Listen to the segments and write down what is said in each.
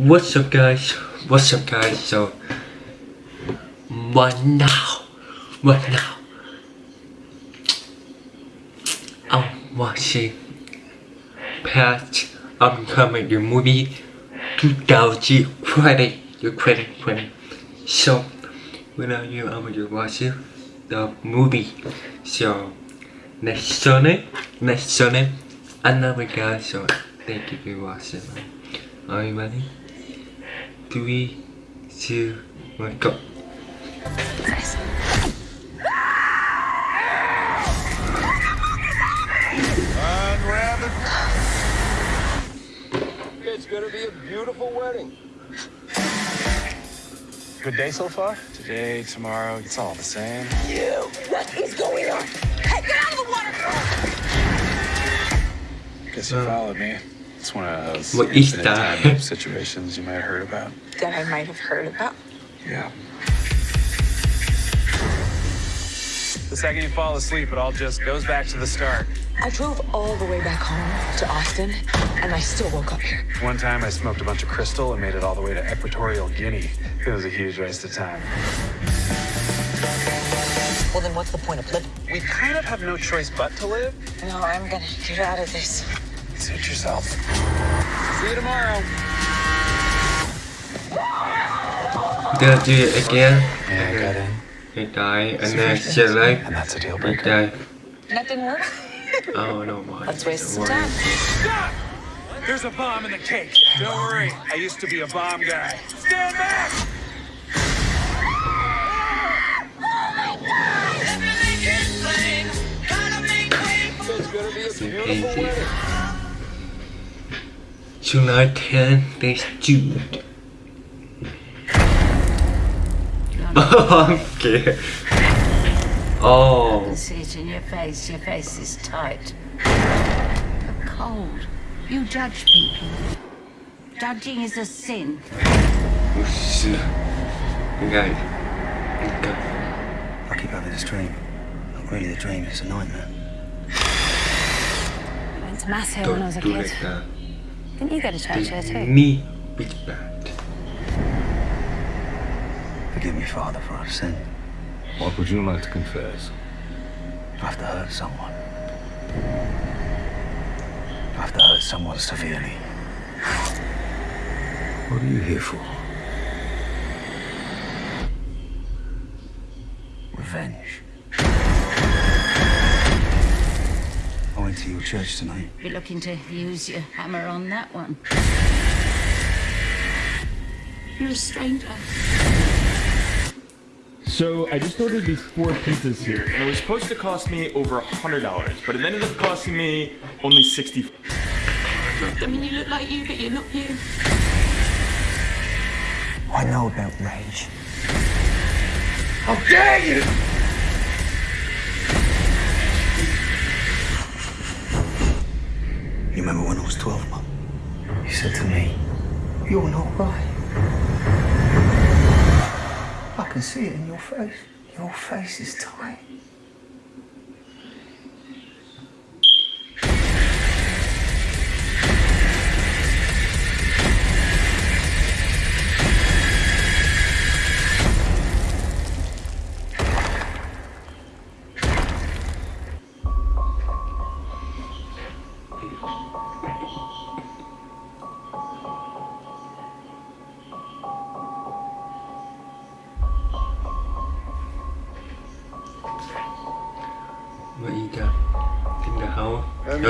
What's up guys? What's up guys? So what now? What now? I'm watching past upcoming the movie 2020 2020 So when are you I'm gonna watch the movie So next Sunday next Sunday another guys so thank you for watching Are you ready? Three, two, one, go Nice. Unwrap it. It's gonna be a beautiful wedding. Good day so far? Today, tomorrow, it's all the same. You! What is going on? Hey, get out of the water! Guess you followed me. It's one of those What is infinite that? time situations you might have heard about. That I might have heard about. Yeah. The second you fall asleep, it all just goes back to the start. I drove all the way back home to Austin, and I still woke up here. One time I smoked a bunch of crystal and made it all the way to Equatorial Guinea. It was a huge waste of time. Well, then what's the point of living? We kind of have no choice but to live. No, I'm gonna get out of this. Suit yourself. See you tomorrow. Gonna do it again Yeah, I got in. He died and then she like And that's a deal He breaker. died That didn't work? Oh no why Let's waste some worry. time. Stop! There's a bomb in the cake. Don't worry. I used to be a bomb guy. Stand back! It's gonna be a beautiful wedding. July 10 thanks Jude Oh I'm scared I Oh can see it in your face. Your face is tight. You're cold. You judge people. Judging is a sin. shit Guys Okay I keep having this dream. Not really a dream, it's a nightmare. I went to mass here when I was a kid. Like that Didn't you go to church here too? knee is bad Forgive me, Father, for our sin. What would you like to confess? I've to hurt someone. I've to hurt someone severely. What are you here for? Revenge. I to your church tonight. You're looking to use your hammer on that one. You're a stranger. So I just ordered these four pizzas here, and it was supposed to cost me over a hundred dollars, but it ended up costing me only sixty. I mean, you look like you, but you're not you. I know about rage. How dare you! You remember when I was 12, Mum? You said to me, You're not right. I can see it in your face. Your face is tight.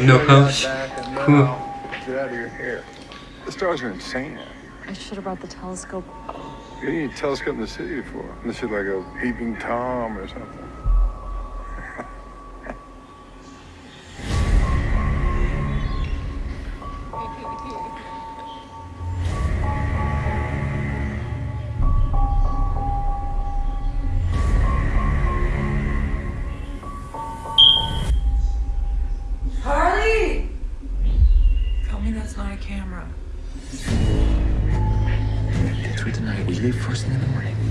House? No, no house Cool Get out of your hair. The stars are insane out. I should have brought the telescope. What do you need a telescope in the city for? Unless you're like a peeping Tom or something. We leave first thing in the morning.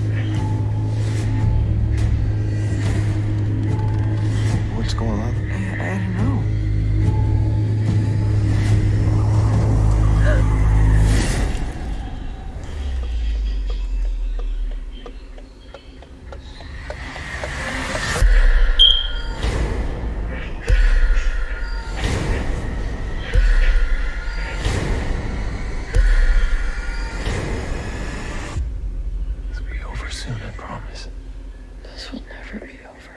soon, I promise. This will never be over.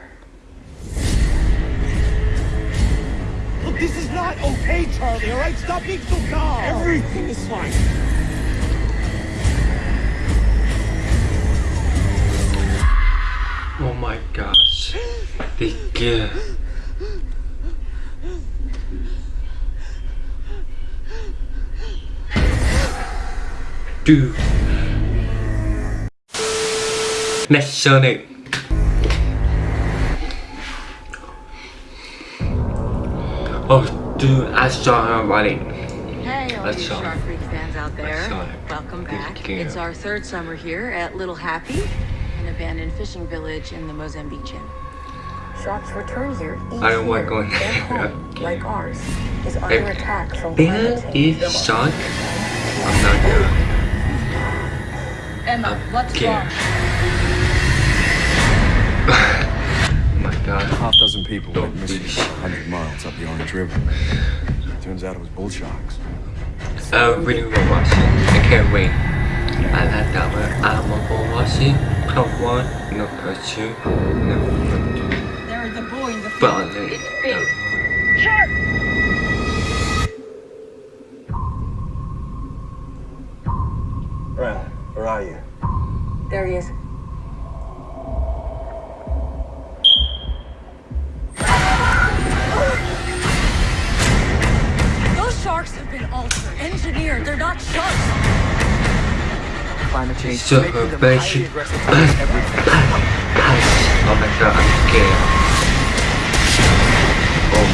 Look, this is not okay, Charlie, alright? Stop being so calm! Everything is fine. Oh my gosh. They gift. Dude. Next Sonic. Oh, dude, I saw her running. Hey, all That's you all. Shark Freak fans out there. Welcome back. It's our third summer here at Little Happy, an abandoned fishing village in the Mozambique Channel. Sharks return here each I don't want year. going Their home, like ours, is under attack from There climate change. is Sean. I'm not gonna. Emma, what's Okay. wrong? Oh my god. Half dozen people Don't went missing 100 miles up the Orange River. Turns out it was bull sharks. I really want to watch it. I can't wait. I like that one. I want to watch it. Part one, no part two, no part two. There is a boy in the But field. like, It's big. no. Shark! Climate change So making them very highly shit. aggressive towards everything. Oh my I'm. Oh,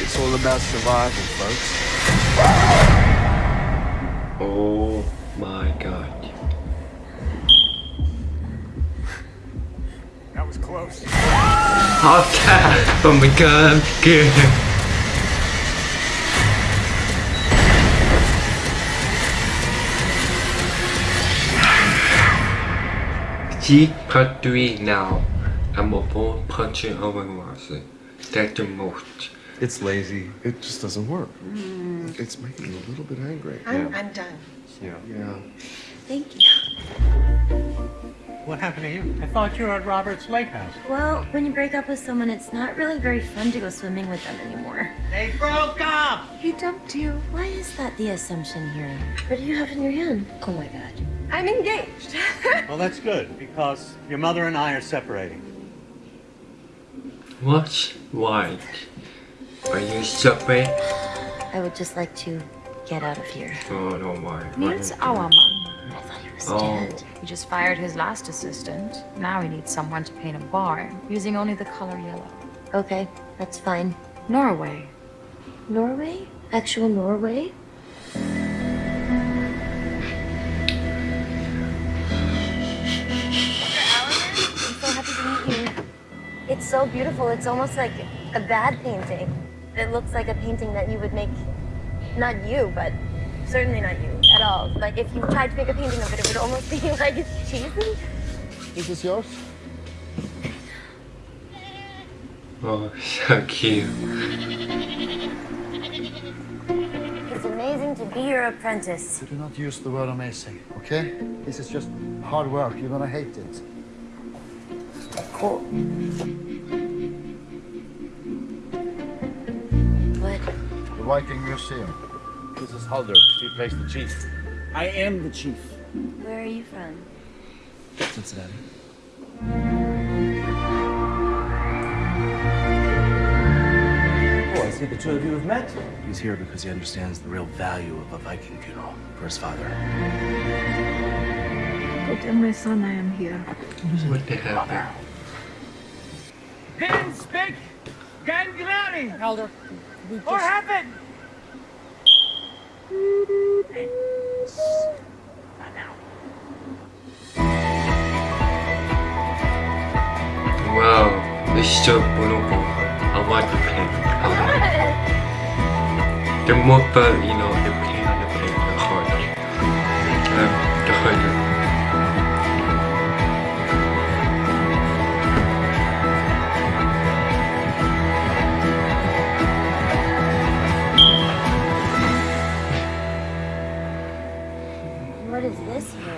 It's all about survival, folks. oh my god. That was close. Oh god, oh my god, I'm See part 3 now. I'm a born puncher over Marcy. That's the most. It's lazy. It just doesn't work. Mm. It's making me a little bit angry. I'm, I'm done. Yeah. Yeah. Thank you. What happened to you? I thought you were at Robert's Lake House. Well, when you break up with someone, it's not really very fun to go swimming with them anymore. They broke up! He dumped you. Why is that the assumption here? What do you have in your hand? Oh my god. I'm engaged. Well, that's good, because your mother and I are separating. What? Why? Are you suffering? I would just like to get out of here. Oh no, why? Needs our man. I thought he was Oh. dead. He just fired his last assistant. Now he needs someone to paint a bar using only the color yellow. Okay, that's fine. Norway. Norway? Actual Norway? So beautiful. It's almost like a bad painting. It looks like a painting that you would make, not you, but certainly not you at all. Like if you tried to make a painting of it, it would almost be like it's cheesy. Is this yours? Oh, so cute. It's amazing to be your apprentice. Do not use the word amazing, okay? This is just hard work. You're gonna hate it. Cool. What? The Viking Museum. This is Halder. He plays the chief. I am the chief. Where are you from? Cincinnati. Oh, I see the two of you have met. He's here because he understands the real value of a Viking funeral for his father. Go tell my son I am here. What the hell? Pin, speak! Ganglani! Elder. What happened? Wow, this is so beautiful. I want to play. I want The more fun, you know, the cleaner the play, the harder. Um, the harder.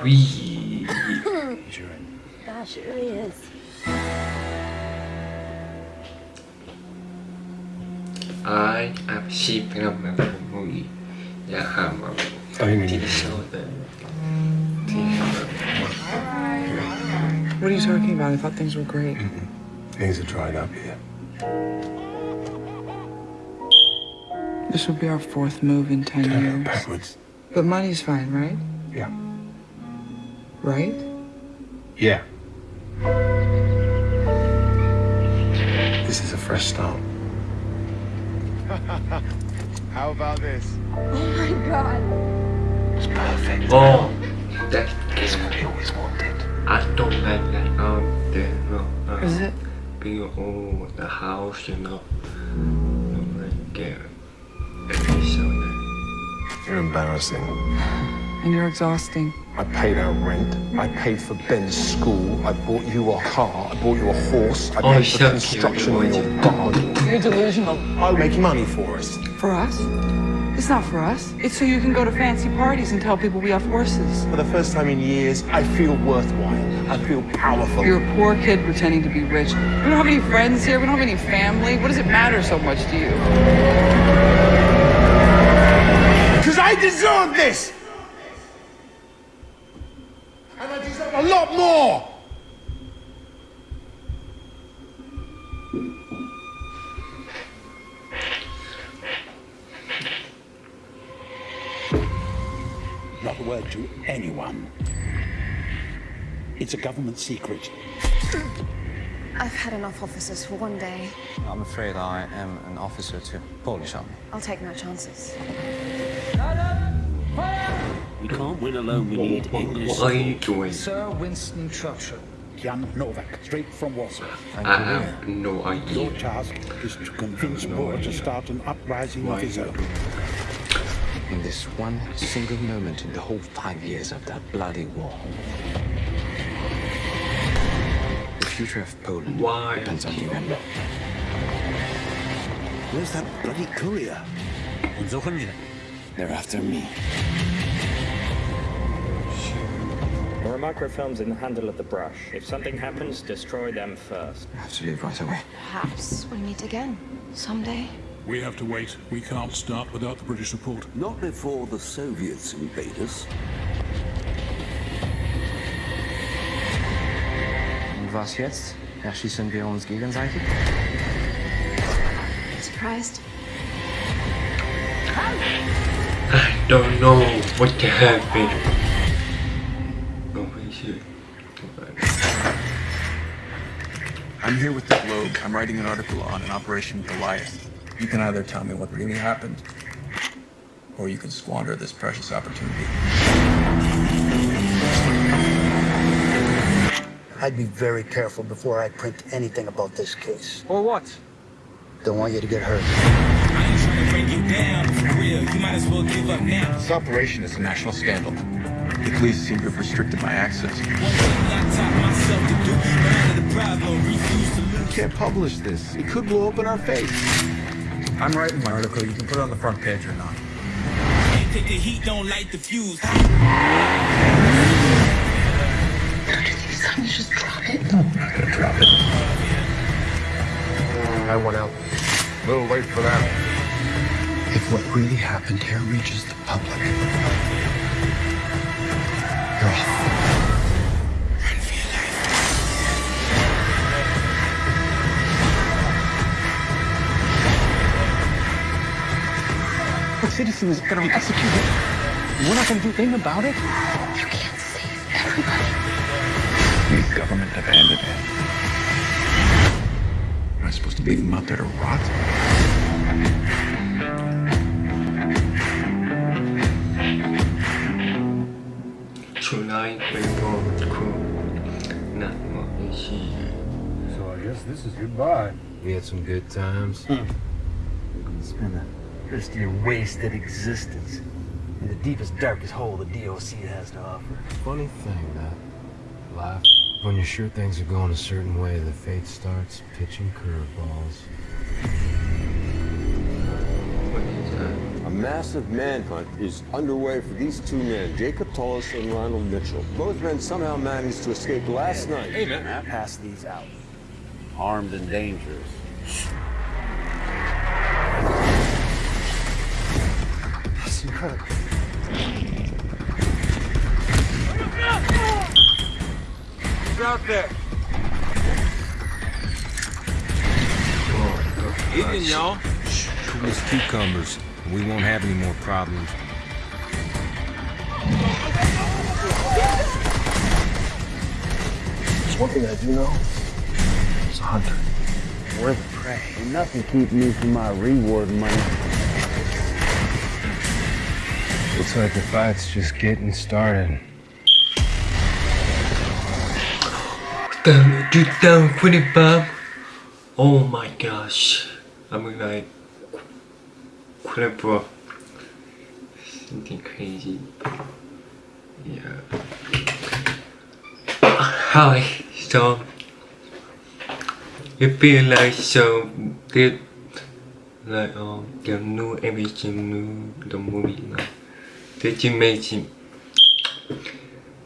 Oui. Gosh, it really is. I am sheep in my movie. Yeah, I'm a TV show that. What are you talking about? I thought things were great. Mm -mm. Things are dried up here. This will be our fourth move in 10 Turn years. backwards. But money's fine, right? Yeah. Right? Yeah. This is a fresh start. How about this? Oh my god. It's perfect. oh that is It's what I always wanted. I don't like that um the no uh, Is it? being old the house you know don't like it every so nice You're embarrassing. And you're exhausting. I paid our rent. I paid for Ben's school. I bought you a car. I bought you a horse. I Oh, paid he's for construction cute. in your garden. You're delusional. I'll make money for us. For us? It's not for us. It's so you can go to fancy parties and tell people we have horses. For the first time in years, I feel worthwhile. I feel powerful. You're a poor kid pretending to be rich. We don't have any friends here. We don't have any family. What does it matter so much to you? Because I deserve this! And I deserve a lot more! Not a word to anyone. It's a government secret. I've had enough officers for one day. I'm afraid I am an officer to Polish army. I'll take no chances. We can't win alone, we need English what are you doing Sir Winston Churchill. Jan Nowak, straight from Warsaw. I have no idea Your task is to convince Boer to start an uprising of his own. In this one single moment in the whole five years of that bloody war. The future of Poland Why? depends on you and me. Where's that bloody courier? They're after me. Microfilms in the handle of the brush. If something happens, destroy them first. I have to leave right away. Perhaps we'll meet again someday. We have to wait. We can't start without the British support. Not before the Soviets invade us. Und was jetzt? Erschießen wir uns gegenseitig? Surprised? I don't know what to I'm here with the Globe. I'm writing an article on an Operation Goliath. You can either tell me what really happened, or you can squander this precious opportunity. I'd be very careful before I print anything about this case. Or what? Don't want you to get hurt. I'm trying to bring you down for real. You might as well give up now. this operation is a national scandal. The police seem to have restricted my access. You can't publish this. It could blow up in our face. I'm writing my article. You can put it on the front page or not. Take the heat, don't light the fuse. You just drop it. No, I'm not gonna drop it. I want out. A little late for that. If what really happened here reaches the public, citizen is going to be executed. We're not going to do anything about it. You can't save everybody. The government abandoned him. Am I supposed to leave him out there to rot? tonight we go to not what we see So I guess this is goodbye. We had some good times. Hmm. It's been a thirsty, wasted existence. In the deepest, darkest hole the DOC has to offer. Funny thing, that life. When you're sure things are going a certain way, the fate starts pitching curveballs. A massive manhunt is underway for these two men, Jacob Tullis and Ronald Mitchell. Both men somehow managed to escape last night. Hey, man. Pass these out. Armed and dangerous. It's incredible. Who's out there? Evening, y'all. Cool as cucumbers. We won't have any more problems. There's one thing I do know. It's a hunter. We're the prey. Ain't nothing keep me from my reward money. Looks like the fight's just getting started. Damn, 2025. Oh my gosh. I'm like whatever. Something crazy. Yeah. Hi, so it feel like so this like um the new everything new the movie now. Amazing.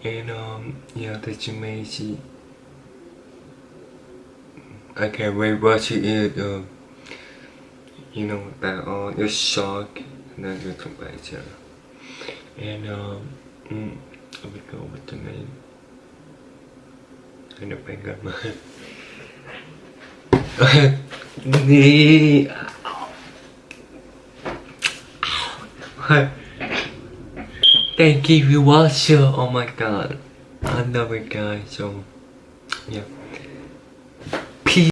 And um yeah amazing. I can't wait watching it uh, you know that all the shock and then you come back here. And um mm, I will go with the name. And the up my Ni Thank you for watching. Oh my god. I love it guys. So yeah.